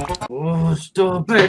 Oh, stop it!